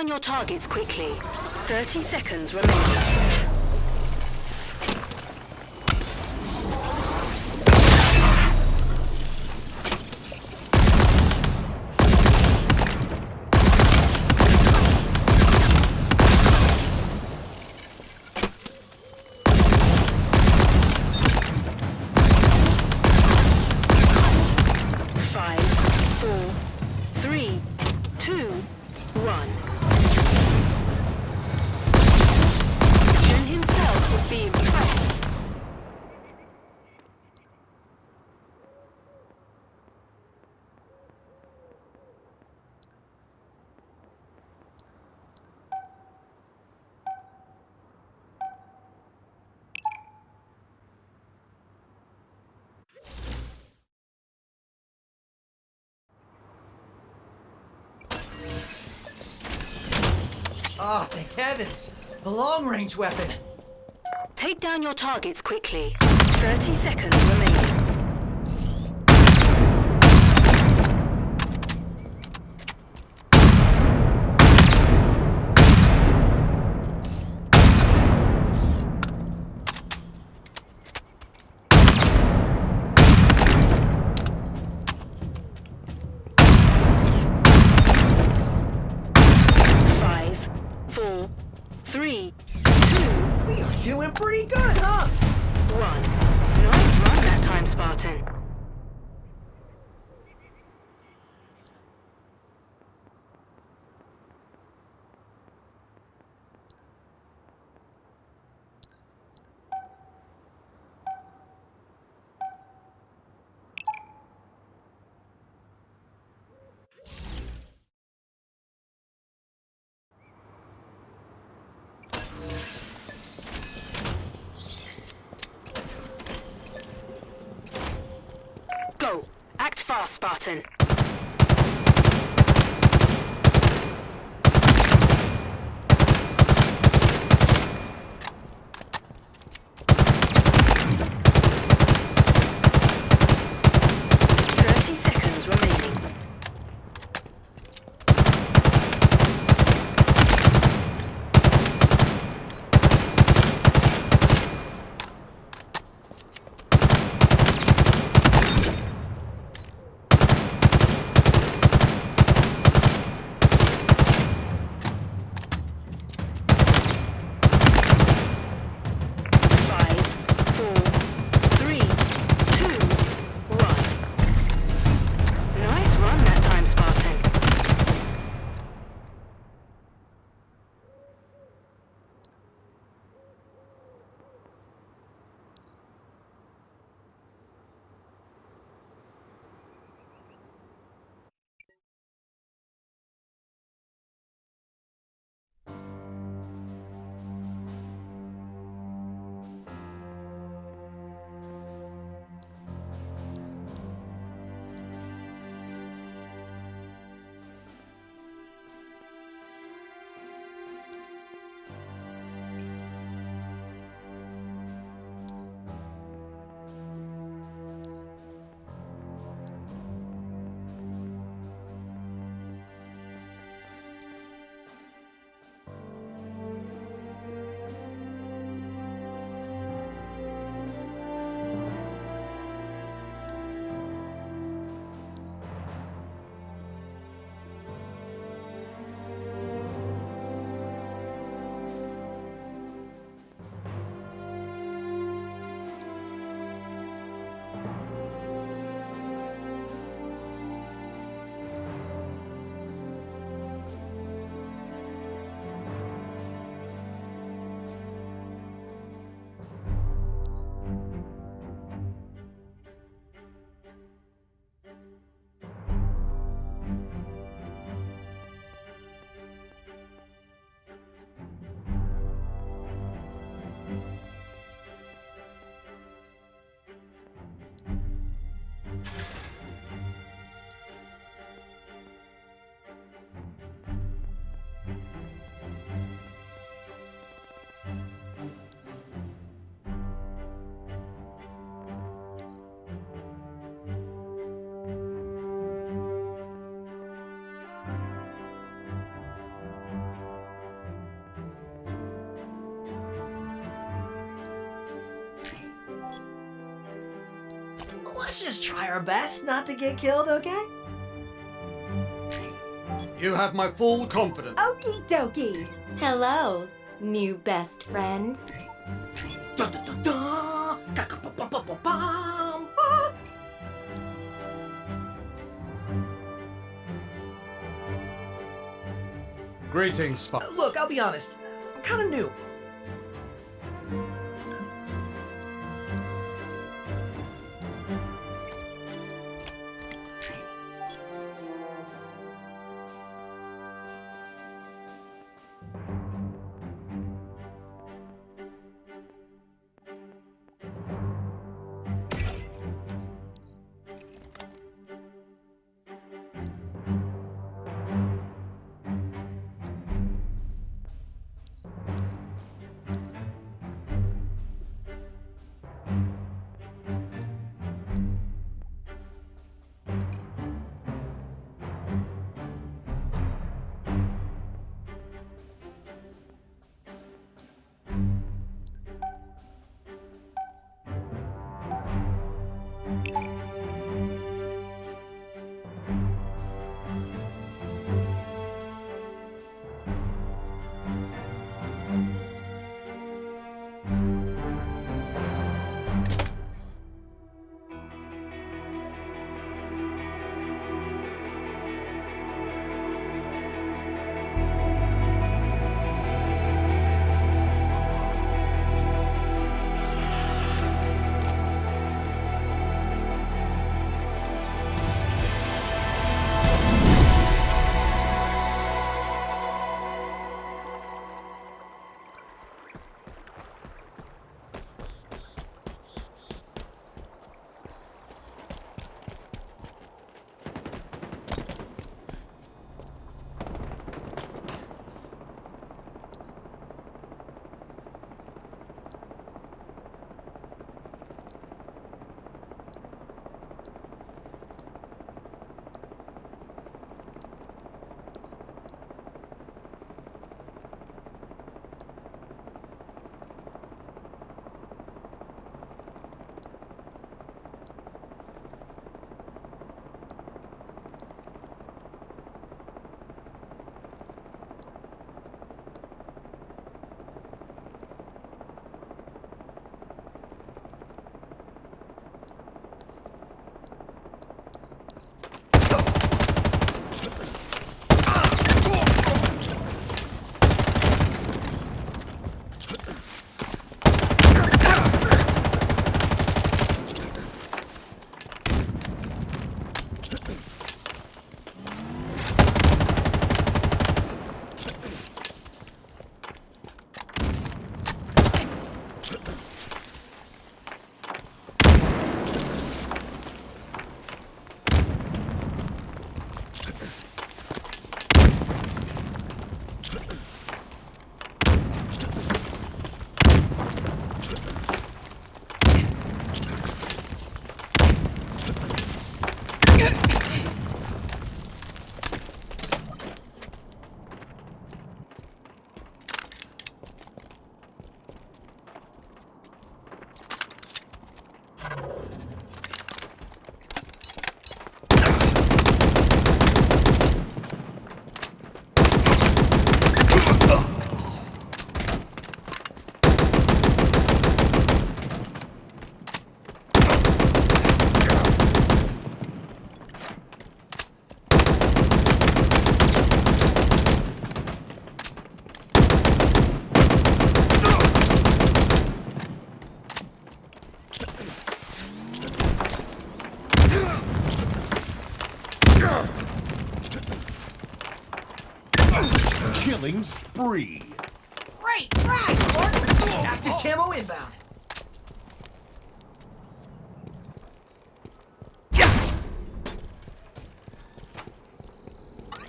down your targets quickly. 30 seconds remaining. Oh, thank heavens! The long-range weapon! Take down your targets quickly. 30 seconds remaining. Fast Spartan. Let's just try our best not to get killed, okay? You have my full confidence. Okie dokie. Hello, new best friend. Dun, dun, dun, dun. Ka-ka-pa-pa-pa-pa-pam. Ah. Greetings, Spot. Look, I'll be honest. I'm kind of new.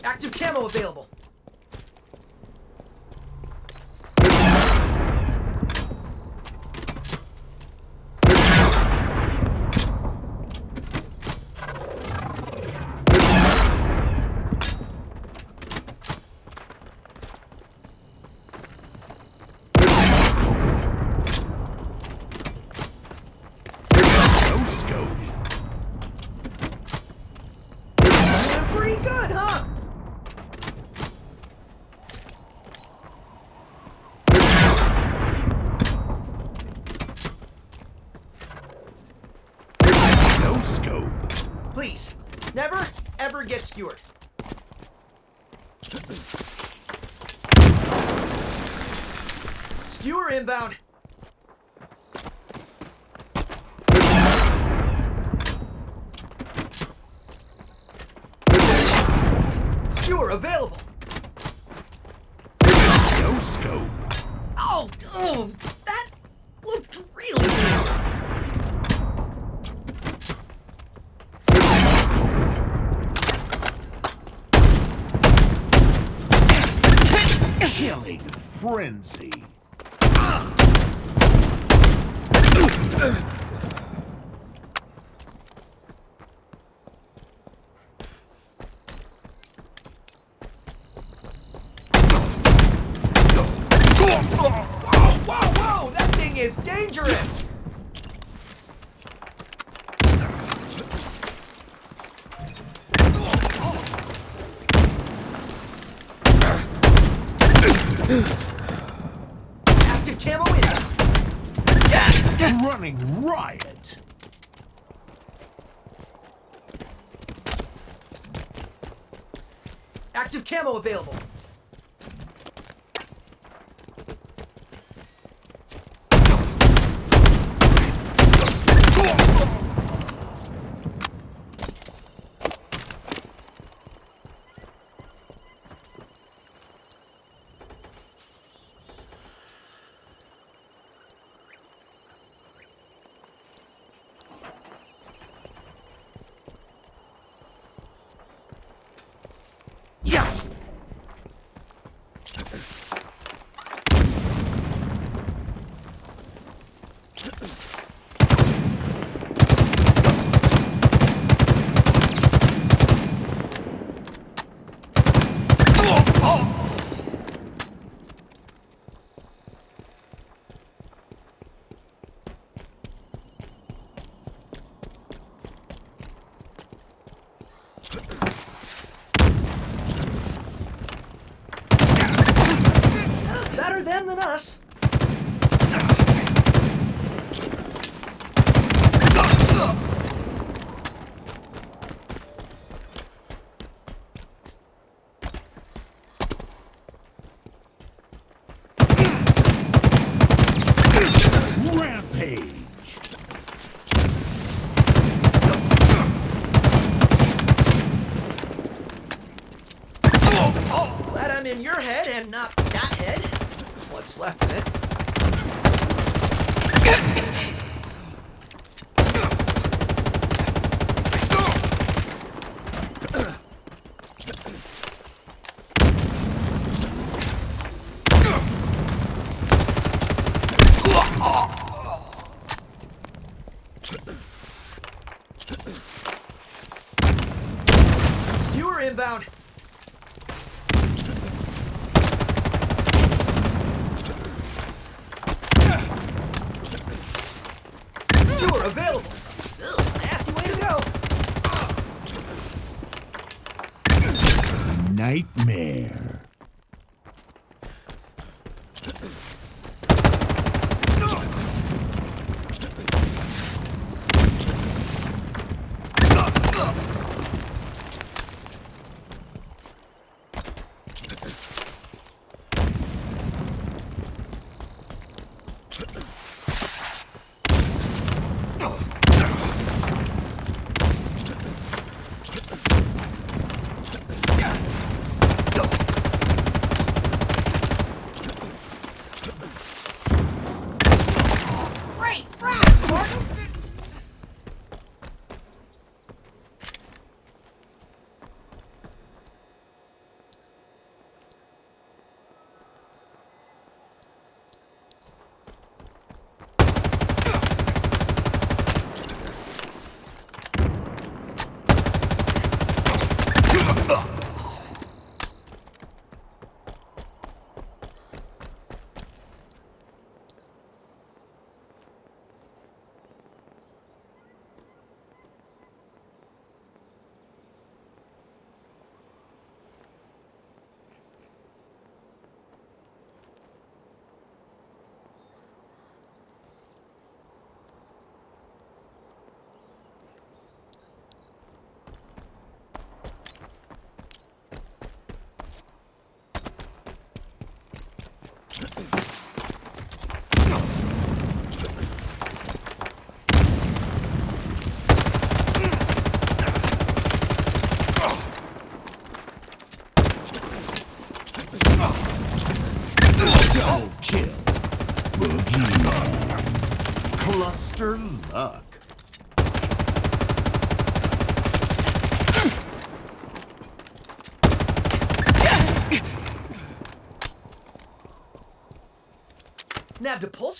Active camo available. Skewered.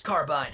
Carbine.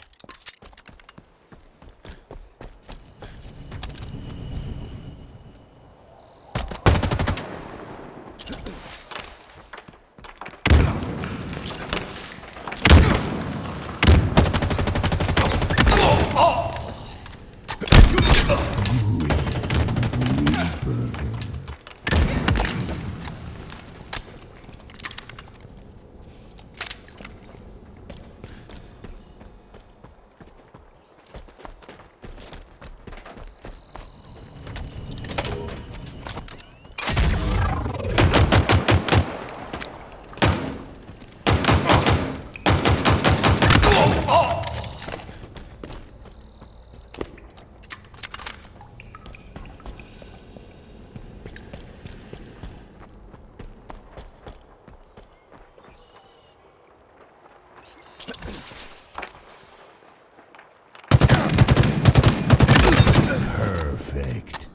Perfect.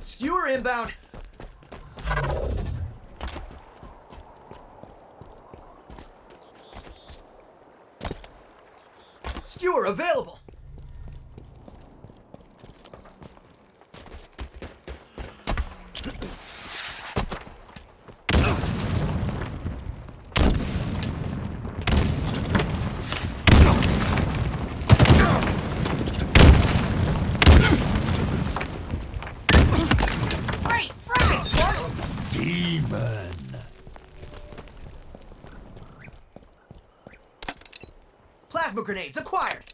Skewer inbound. Skewer available. Great! Frag! Spark! Demon. Plasma grenades acquired.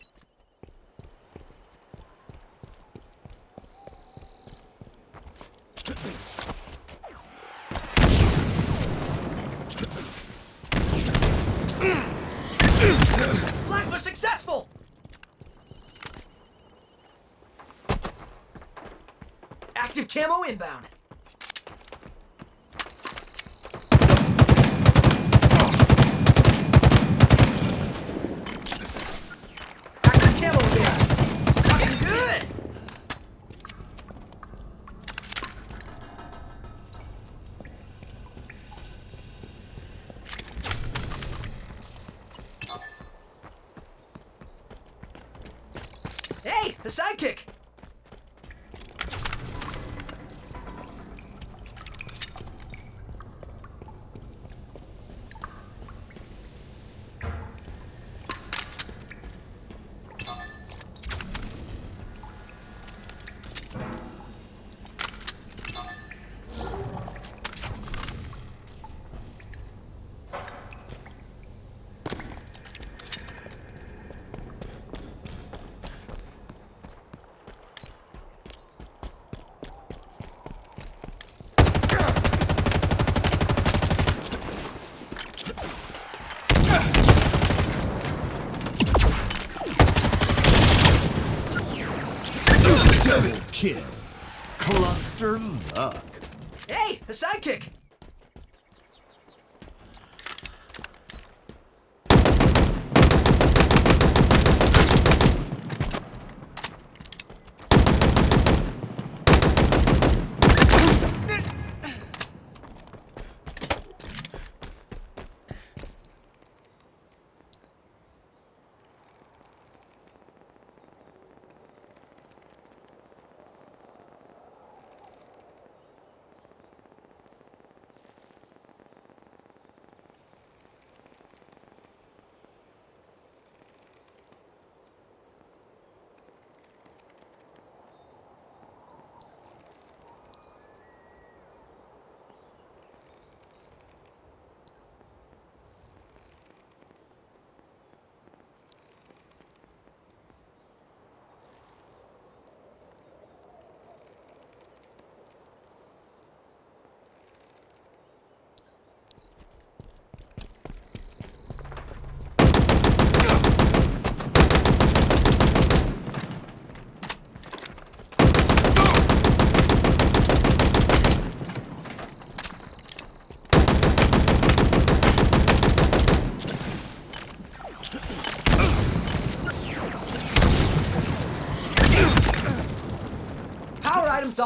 Active camo inbound.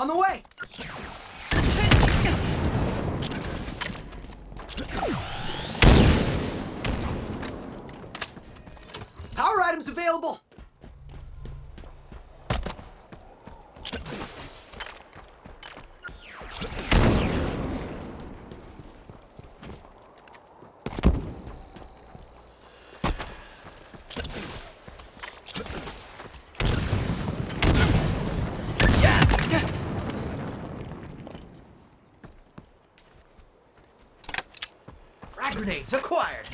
On the way! Power items available! Frag grenades acquired!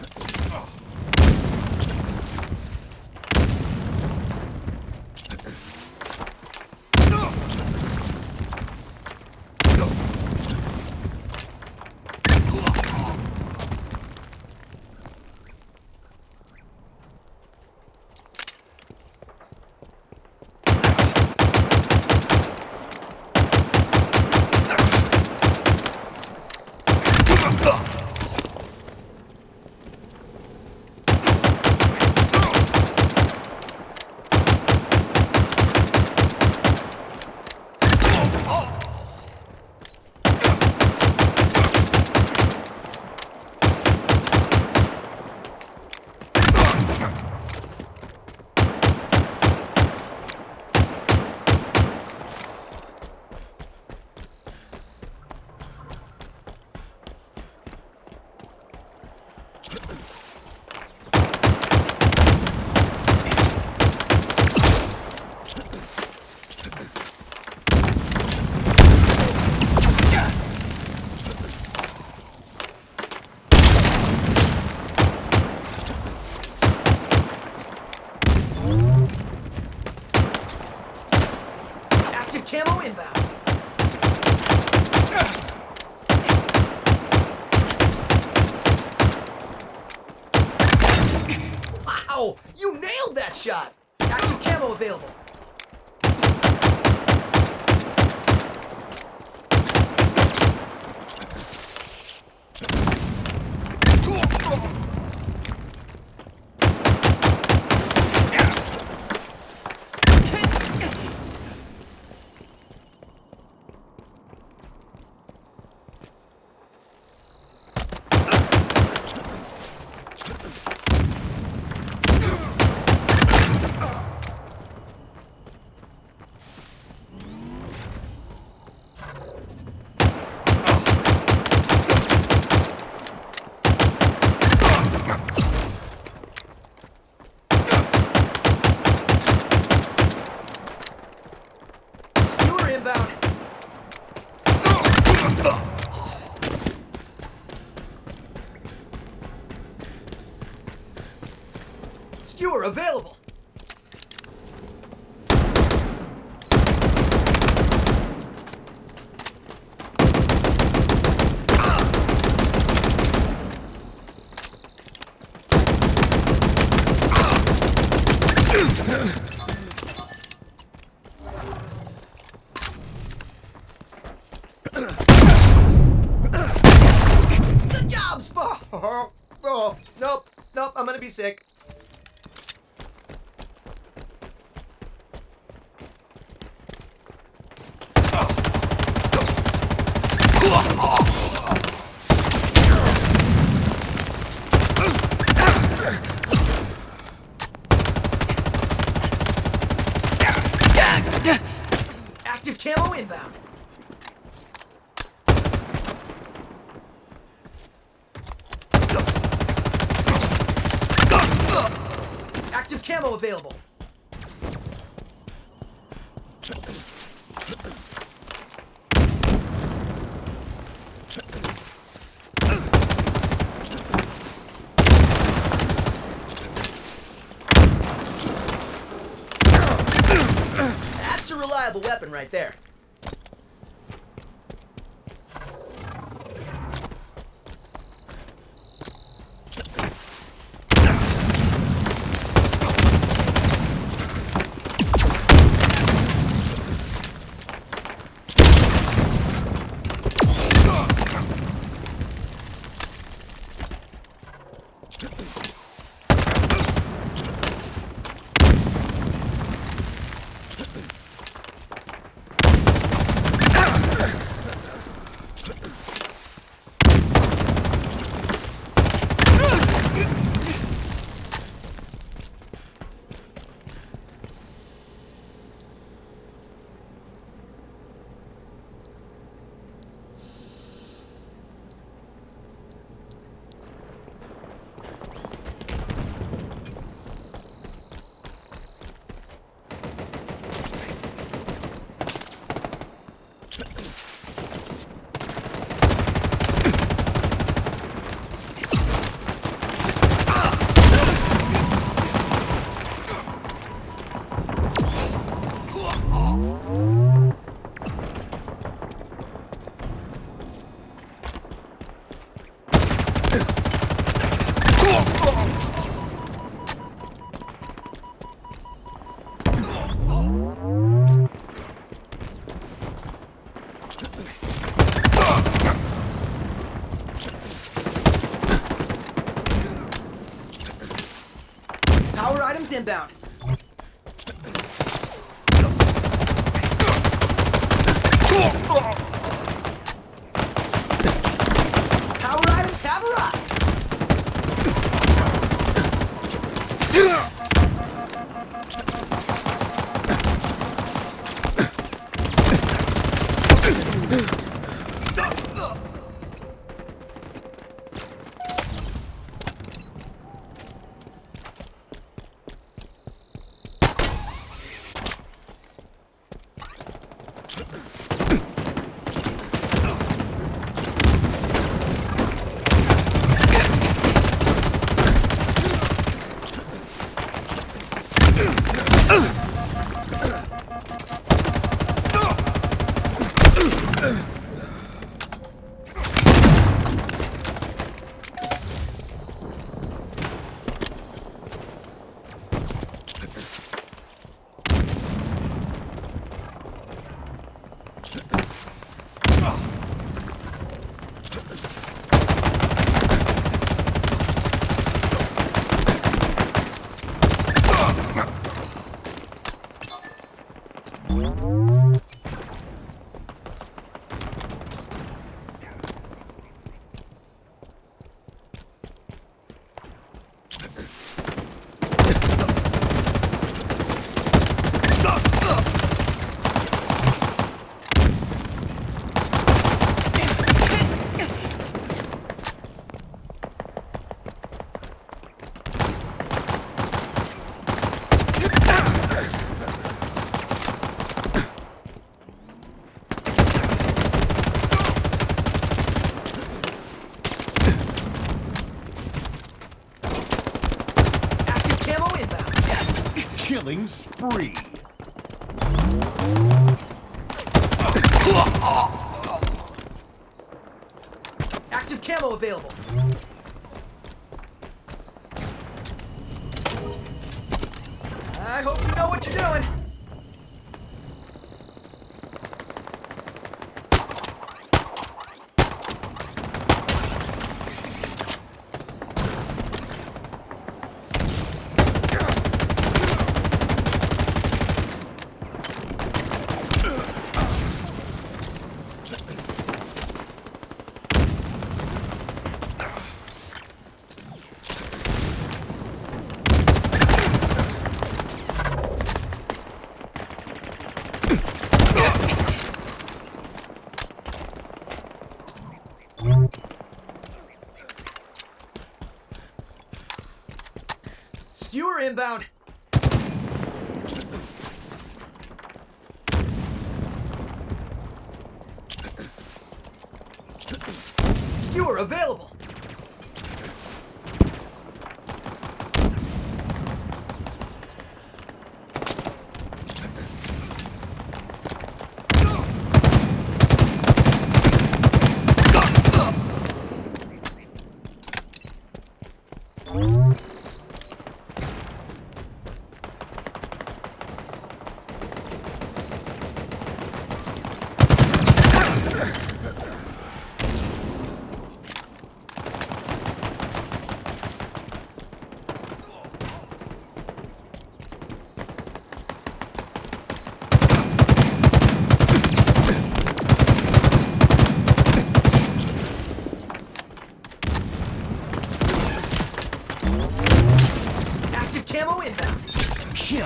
Skewer available!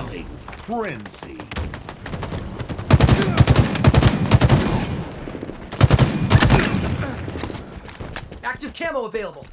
Frenzy. Active camo available.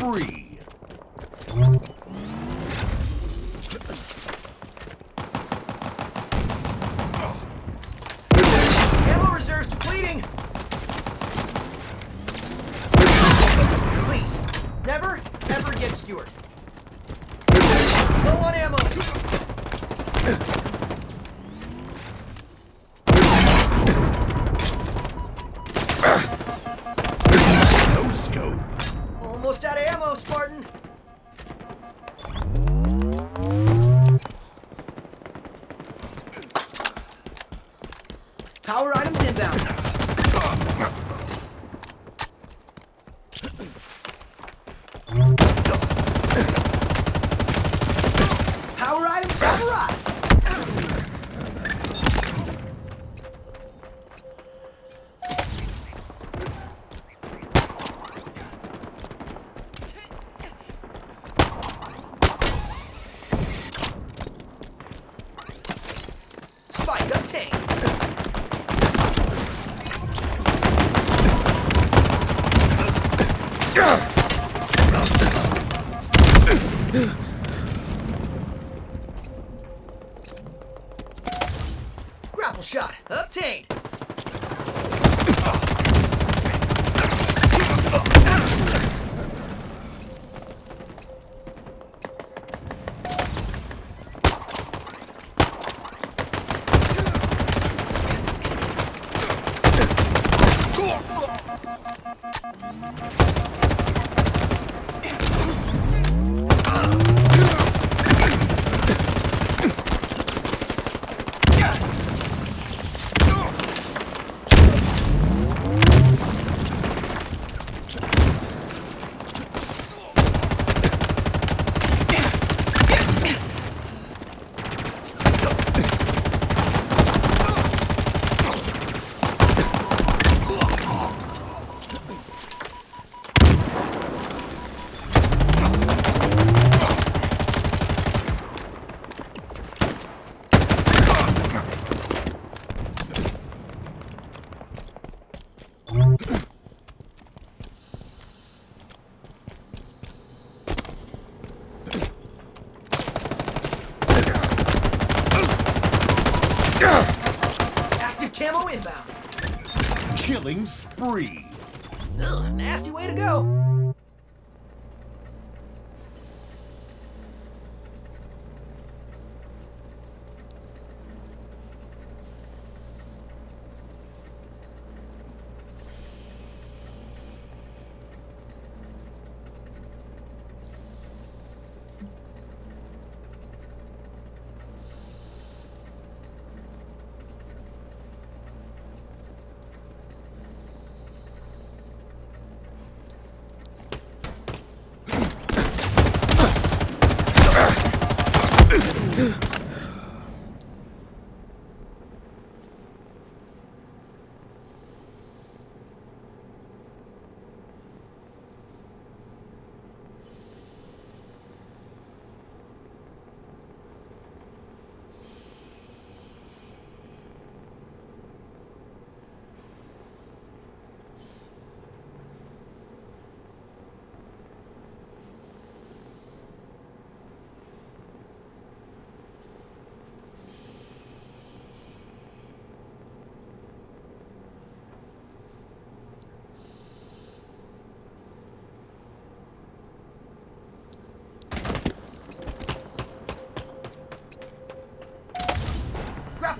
Killing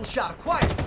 shot acquired.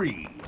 Killing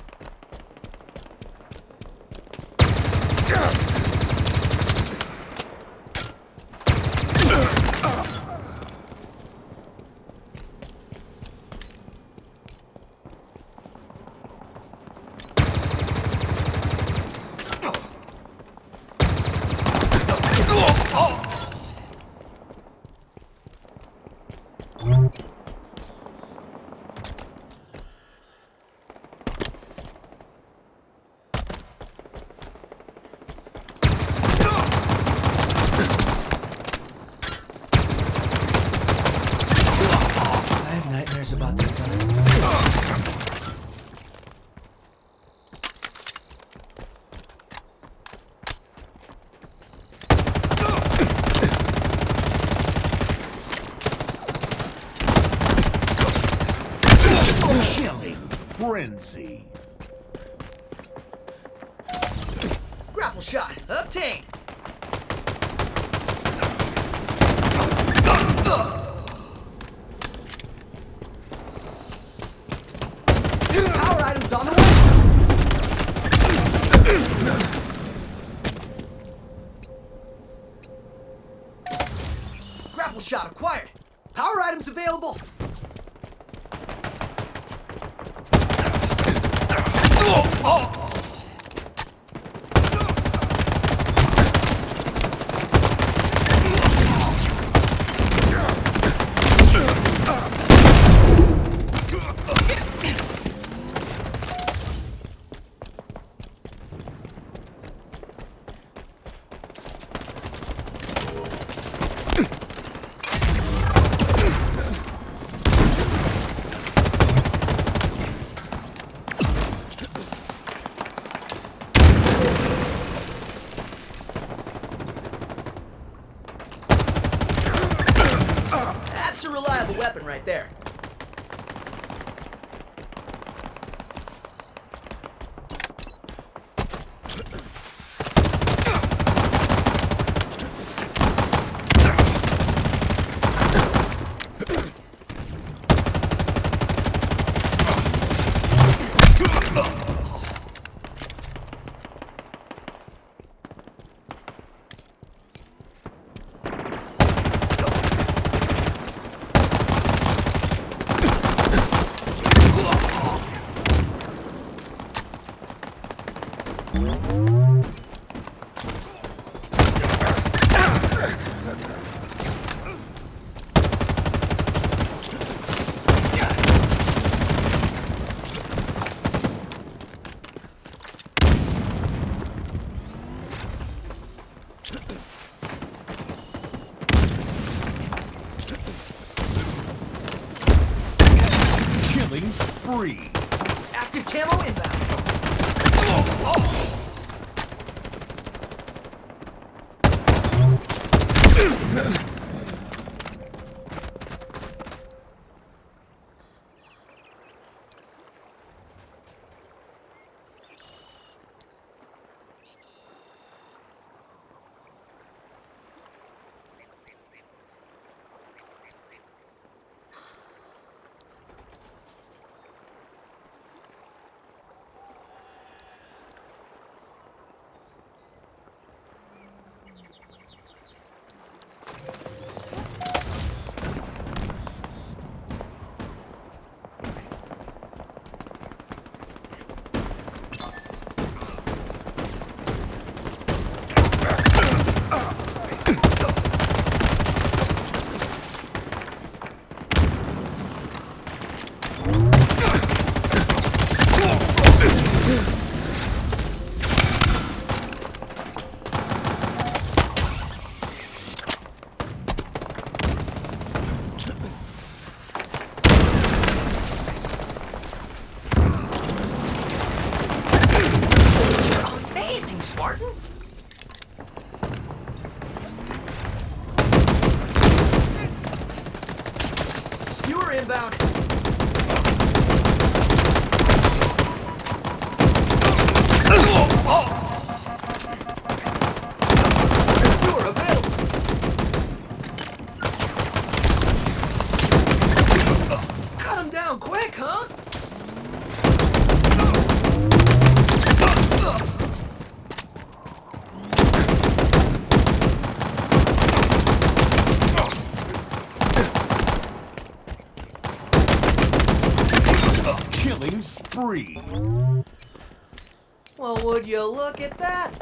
That's would you look at that?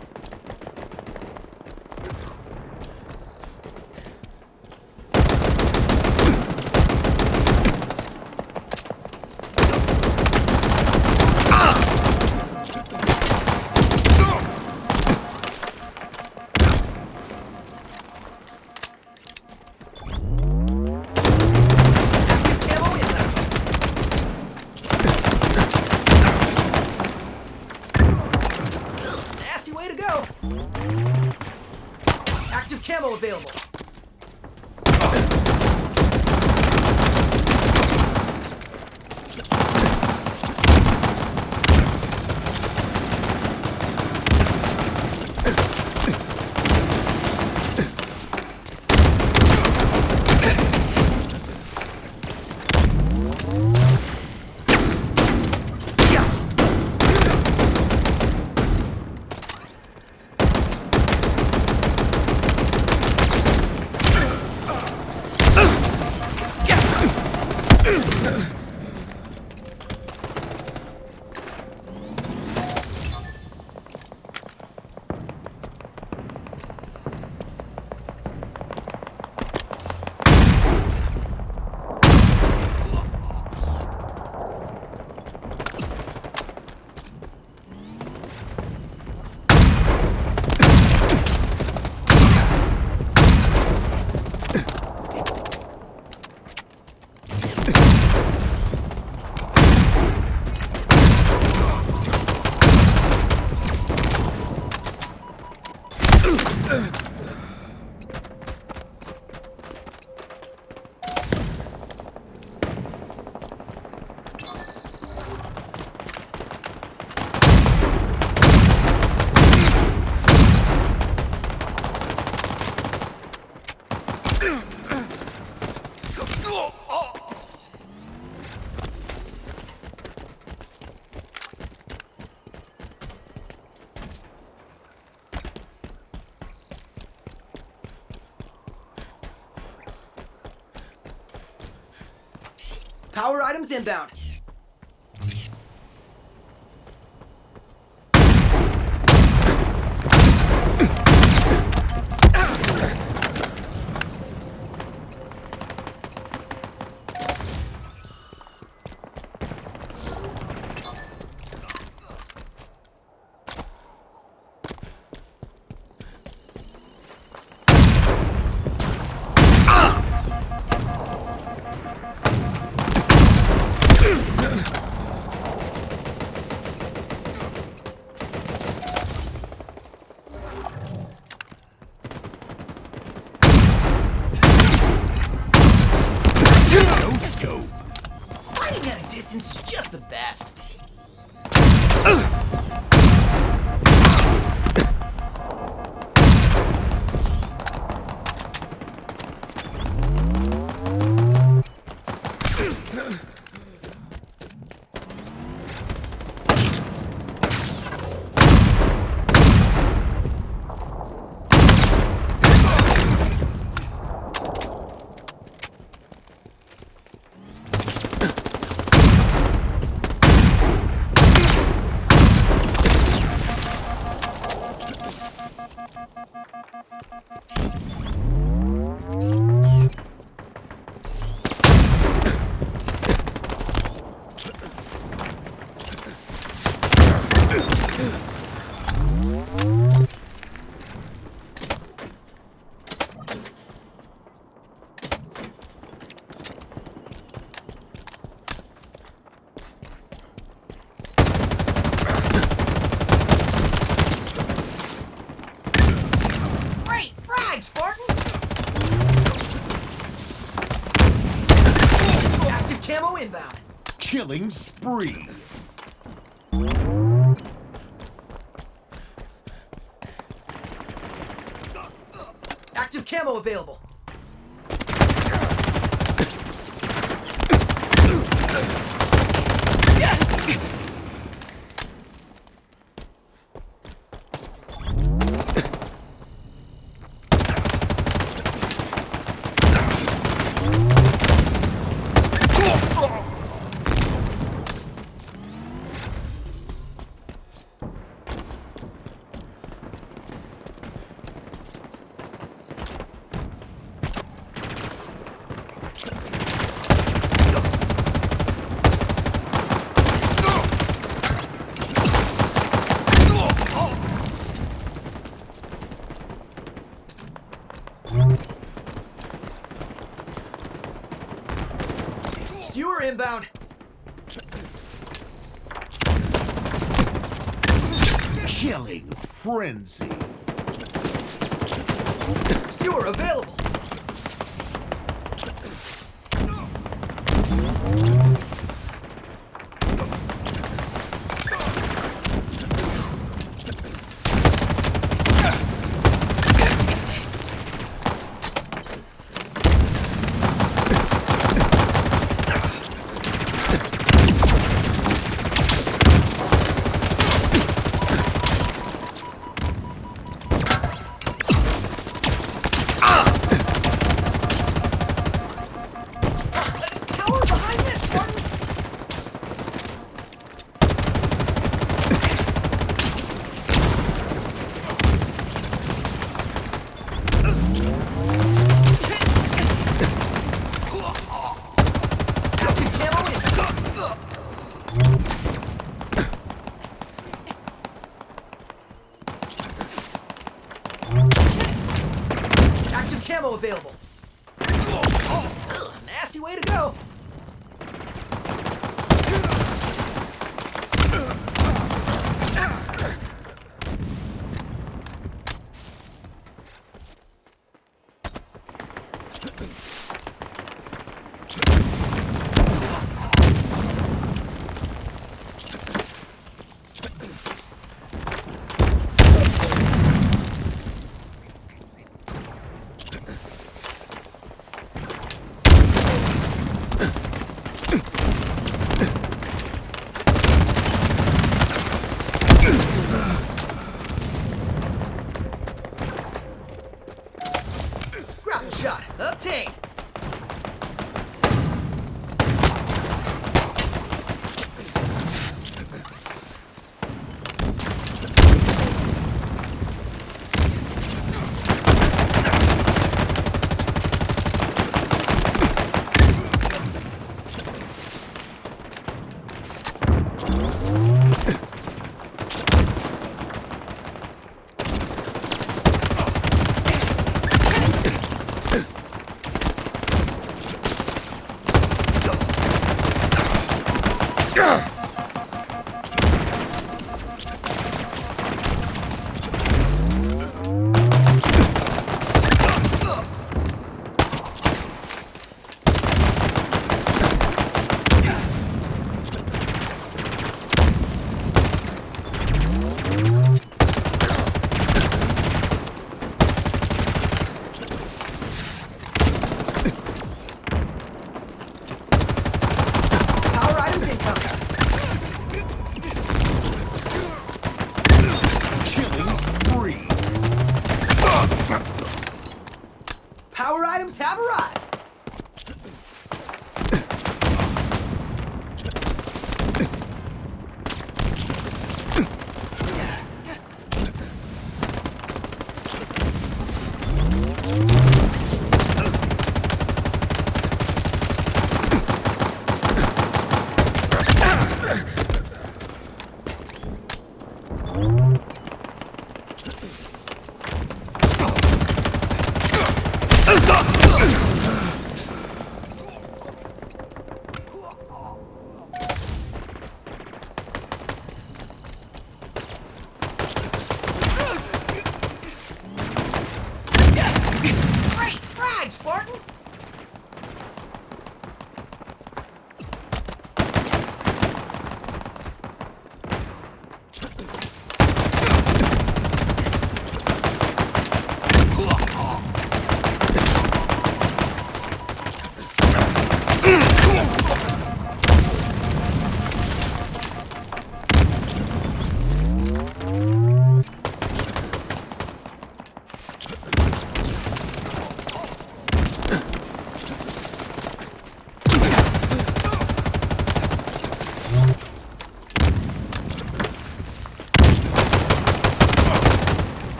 Power items Killing spree. Active camo available. Skewer inbound. Killing frenzy.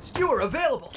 Skewer available.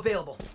Available.